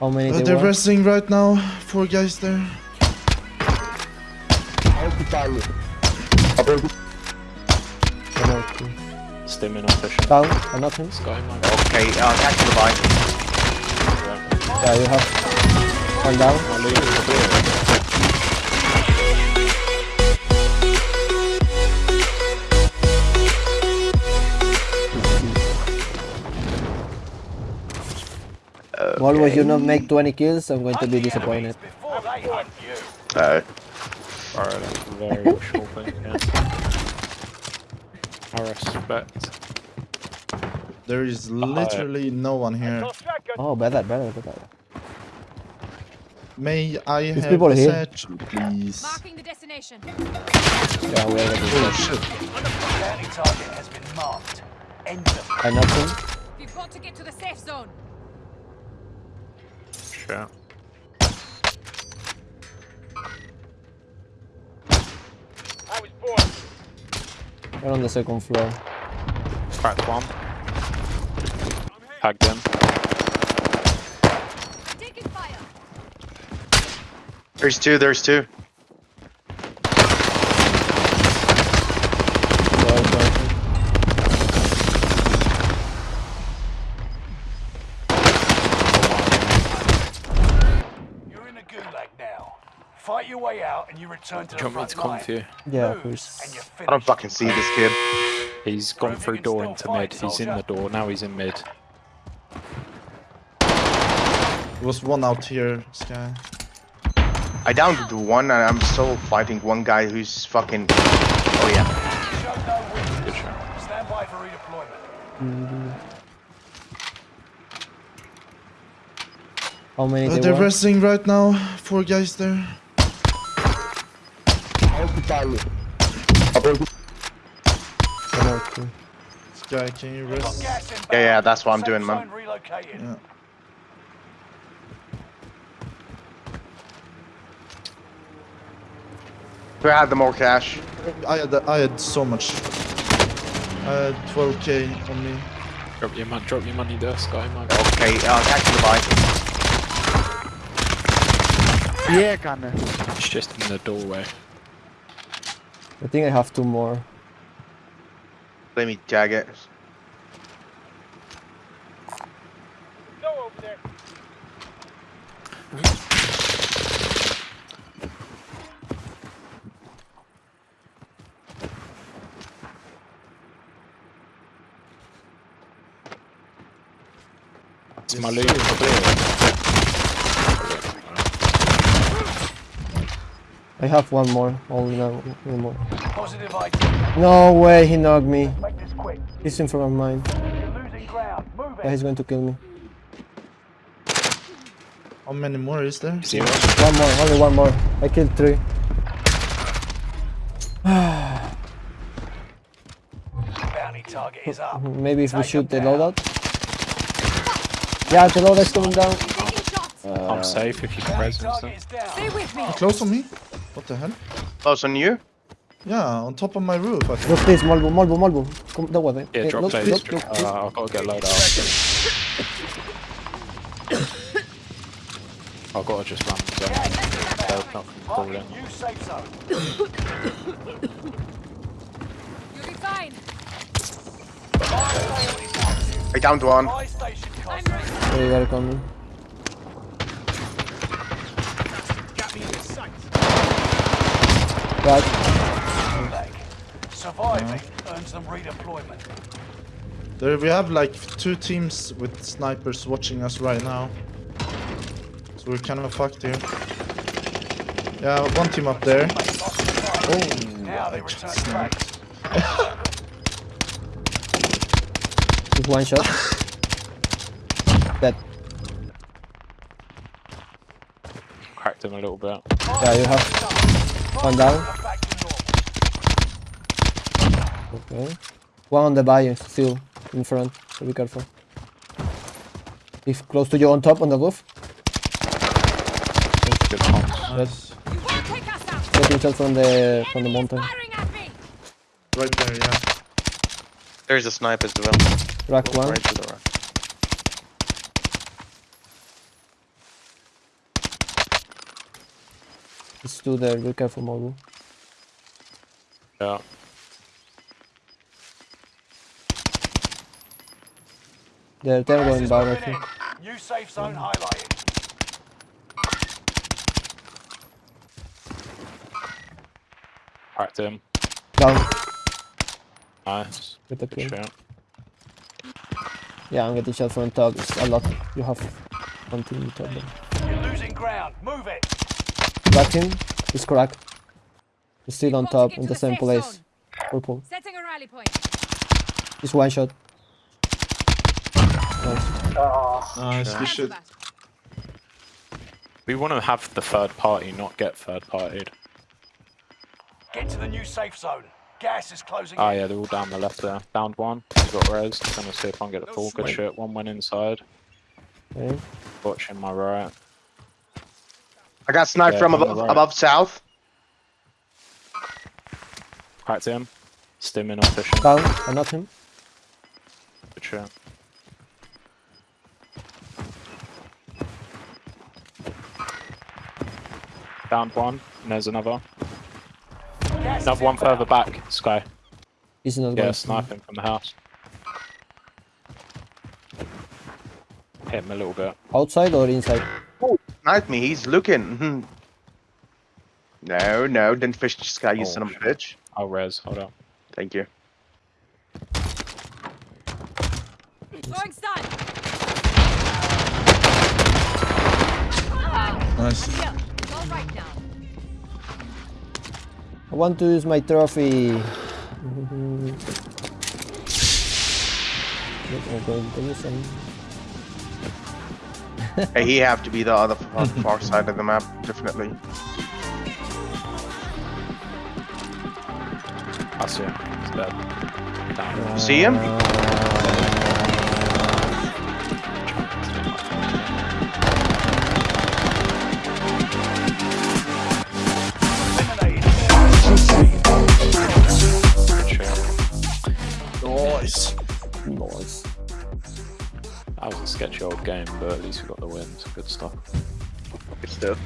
How many Uh, they they're were? resting right now. Four guys there. One or two. Stimming on. Down, I knocked him. Sky man. Okay, uh, catch the bike. Yeah, you have one down. Volvo, if you do not make 20 kills, I'm going to be disappointed. Uh, Alright, that's very wishful thinking. I respect. There is literally no one here. Oh, better, better, better. May I There's have people a here. satchel, please? Marking the destination. Yeah, we are Oh shit. Target has been marked. End them. I knocked him. We've got to get to the safe zone. Shit. We're on the second floor. Cracked one. Tagged him. Taking fire. there's two, there's two. Sorry, sorry. You're in a gulag now. Fight your way out and you return to Do you the want me to front come line. to you? Yeah, Lose, please. and you're I don't fucking see this kid. He's gone through door into mid. He's in the door. Now he's in mid. There was one out here, Sky. I downed one and I'm still fighting one guy who's fucking... Oh yeah. Show no weakness. Good shot. Stand by for redeployment. How many Uh, they they're were? resting right now. Four guys there. One or two. Sky, can you Got rest? gas inbound. Yeah, yeah, that's what I'm doing, man. zone. Yeah. Who had the more cash? I had I had so much. I had 12k on me. Drop your money. Drop your money there, Sky man. Okay, uh, catch the bike. It's just in the doorway. I think I have two more. Let me jag it. Go over there. It's my loot for I have one more. Only now, one more. Positive ID. No way, he knocked me. Make this quick. He's in front of mine. Losing ground. Move Yeah, he's going to kill me. How many more is there? Zero. One more, only one more. I killed three. Bounty target is up. Maybe if we shoot the him down. loadout. Yeah, the loadout's coming down. Taking shots. I'm safe if you can Bounty res and target stuff. is down. Stay with me. Close on me? What the hell? Close on you? Yeah, on top of my roof. I think. Look please, Malvo, Malvo, Malvo. Come that way. Yeah, Hey, drop look, those. look, look, look. Uh, I've got to get load out. I've got to just run. So they'll not call in. Marking new safe zone. You'll be fine. I downed one. Buy station I'm cost. Ready. They are coming. Surviving earns them redeployment. There we have like two teams with snipers watching us right now. So we're kind of fucked here. Yeah, one team up there. Oh, Now they I return oh, just sniped. Just one shot. Dead. Cracked him a little bit. Yeah, you have one down. Back to normal. Okay. One on the bayou still in front, so be careful. If close to you on top on the roof, Good comms. Nice. You won't take us out. getting from the from the mountain. firing at me. Right there, yeah. There's a sniper as well. Rack one. Right to the right. It's two there. Be careful, Morgan. Yeah. They're, they're Gas going is down, I think. in. New safe zone highlighted. Cracked him. Down Nice. with the kill. Yeah, I'm getting shot from top. It's a lot. You have one team in top. You're losing ground. Move it. Crack him. He's cracked. He's still on Got to top in the the same safe place. zone. Purple. Setting a rally point. He's one shot. Nice. Nice. We should. Counter. We want to have the third party, not get third partied. Get to the new safe zone. Gas is closing Oh in. yeah, they're all down the left there. Downed one. He's got res. Gonna see if I can get the full. Good shit. One went inside. Okay. Watching my right. I got sniped Yeah, from on the above, right. above south. Cracked him. Stimming off fishing. Down. I knocked him. Good shit. Downed one. And there's another. Gas Another one inbound. further back. Sky. He's not Yeah, going. sniping from the house. Hit him a little bit. Outside or inside? Snipe me. He's looking. Mhm. no, no. Didn't fish this guy, you Oh, son of a shit. bitch. I'll res. Hold up. Thank you. Throwing stun. Nice. Kill. It's all right now. I want to use my trophy. Not going to use any. Hey, he have to be the other far, far side of the map, definitely. I see him. He's dead. Down. See him? Uh, That was a sketchy old game, but at least we got the wins. Good stuff. Good stuff.